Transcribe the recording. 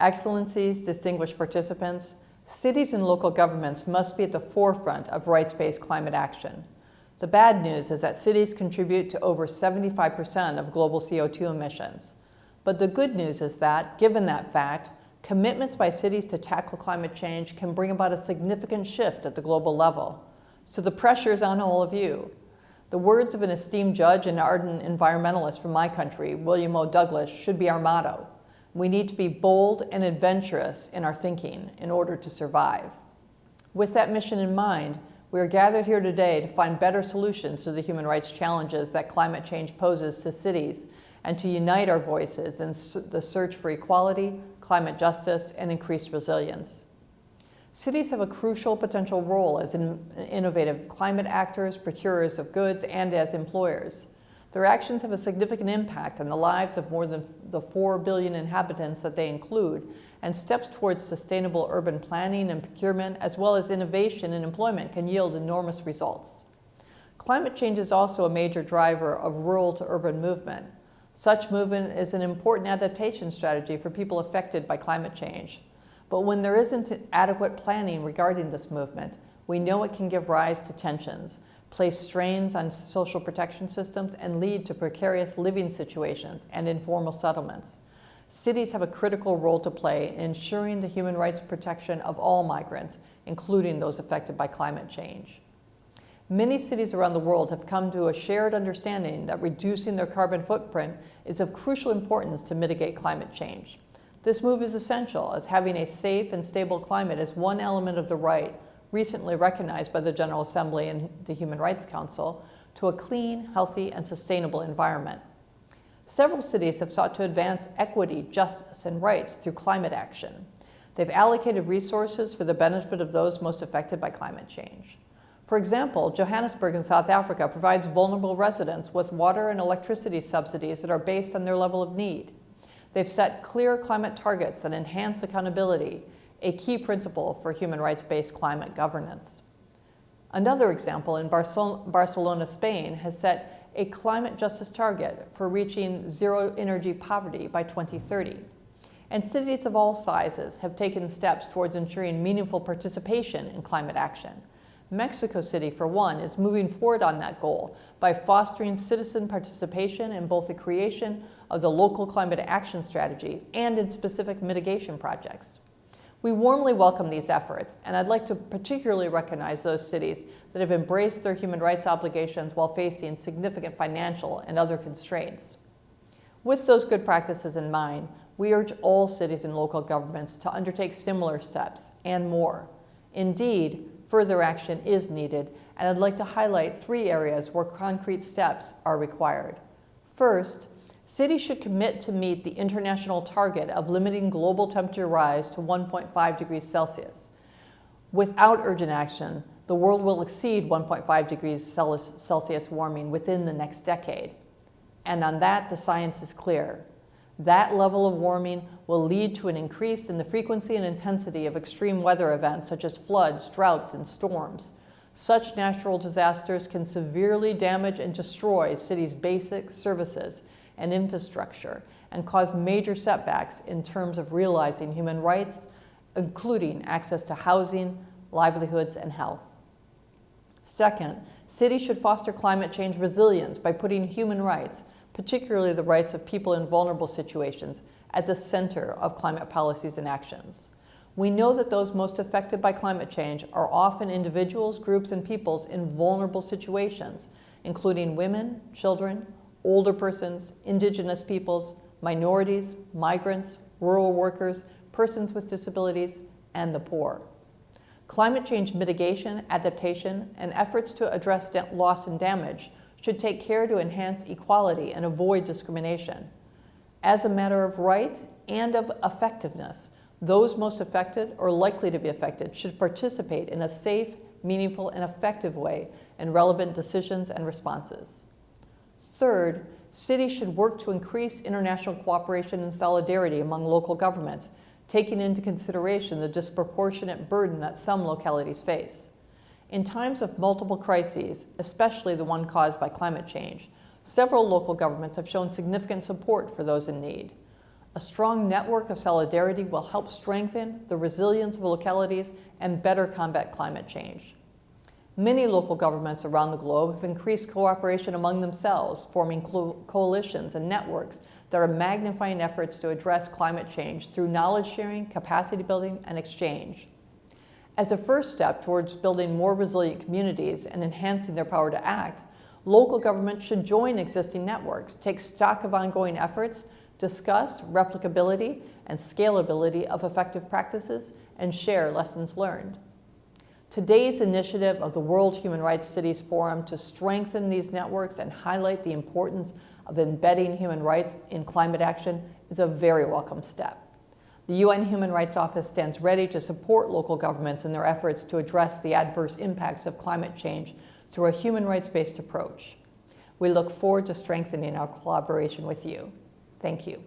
Excellencies, distinguished participants, cities and local governments must be at the forefront of rights-based climate action. The bad news is that cities contribute to over 75% of global CO2 emissions. But the good news is that, given that fact, commitments by cities to tackle climate change can bring about a significant shift at the global level. So the pressure is on all of you. The words of an esteemed judge and ardent environmentalist from my country, William O. Douglas, should be our motto. We need to be bold and adventurous in our thinking in order to survive. With that mission in mind, we are gathered here today to find better solutions to the human rights challenges that climate change poses to cities and to unite our voices in the search for equality, climate justice, and increased resilience. Cities have a crucial potential role as in innovative climate actors, procurers of goods, and as employers. Their actions have a significant impact on the lives of more than the 4 billion inhabitants that they include, and steps towards sustainable urban planning and procurement, as well as innovation and employment can yield enormous results. Climate change is also a major driver of rural to urban movement. Such movement is an important adaptation strategy for people affected by climate change. But when there isn't adequate planning regarding this movement, we know it can give rise to tensions, place strains on social protection systems, and lead to precarious living situations and informal settlements. Cities have a critical role to play in ensuring the human rights protection of all migrants, including those affected by climate change. Many cities around the world have come to a shared understanding that reducing their carbon footprint is of crucial importance to mitigate climate change. This move is essential as having a safe and stable climate is one element of the right recently recognized by the General Assembly and the Human Rights Council, to a clean, healthy, and sustainable environment. Several cities have sought to advance equity, justice, and rights through climate action. They've allocated resources for the benefit of those most affected by climate change. For example, Johannesburg in South Africa provides vulnerable residents with water and electricity subsidies that are based on their level of need. They've set clear climate targets that enhance accountability a key principle for human rights-based climate governance. Another example in Barcelona, Spain has set a climate justice target for reaching zero energy poverty by 2030. And cities of all sizes have taken steps towards ensuring meaningful participation in climate action. Mexico City, for one, is moving forward on that goal by fostering citizen participation in both the creation of the local climate action strategy and in specific mitigation projects. We warmly welcome these efforts, and I'd like to particularly recognize those cities that have embraced their human rights obligations while facing significant financial and other constraints. With those good practices in mind, we urge all cities and local governments to undertake similar steps and more. Indeed, further action is needed, and I'd like to highlight three areas where concrete steps are required. First, Cities should commit to meet the international target of limiting global temperature rise to 1.5 degrees Celsius. Without urgent action, the world will exceed 1.5 degrees Celsius warming within the next decade. And on that, the science is clear. That level of warming will lead to an increase in the frequency and intensity of extreme weather events such as floods, droughts, and storms. Such natural disasters can severely damage and destroy cities' basic services and infrastructure and cause major setbacks in terms of realizing human rights, including access to housing, livelihoods, and health. Second, cities should foster climate change resilience by putting human rights, particularly the rights of people in vulnerable situations, at the center of climate policies and actions. We know that those most affected by climate change are often individuals, groups, and peoples in vulnerable situations, including women, children, older persons, indigenous peoples, minorities, migrants, rural workers, persons with disabilities, and the poor. Climate change mitigation, adaptation, and efforts to address loss and damage should take care to enhance equality and avoid discrimination. As a matter of right and of effectiveness, those most affected or likely to be affected should participate in a safe, meaningful, and effective way in relevant decisions and responses. Third, cities should work to increase international cooperation and solidarity among local governments, taking into consideration the disproportionate burden that some localities face. In times of multiple crises, especially the one caused by climate change, several local governments have shown significant support for those in need. A strong network of solidarity will help strengthen the resilience of localities and better combat climate change. Many local governments around the globe have increased cooperation among themselves, forming coalitions and networks that are magnifying efforts to address climate change through knowledge sharing, capacity building, and exchange. As a first step towards building more resilient communities and enhancing their power to act, local governments should join existing networks, take stock of ongoing efforts, discuss replicability and scalability of effective practices, and share lessons learned. Today's initiative of the World Human Rights Cities Forum to strengthen these networks and highlight the importance of embedding human rights in climate action is a very welcome step. The UN Human Rights Office stands ready to support local governments in their efforts to address the adverse impacts of climate change through a human rights-based approach. We look forward to strengthening our collaboration with you. Thank you.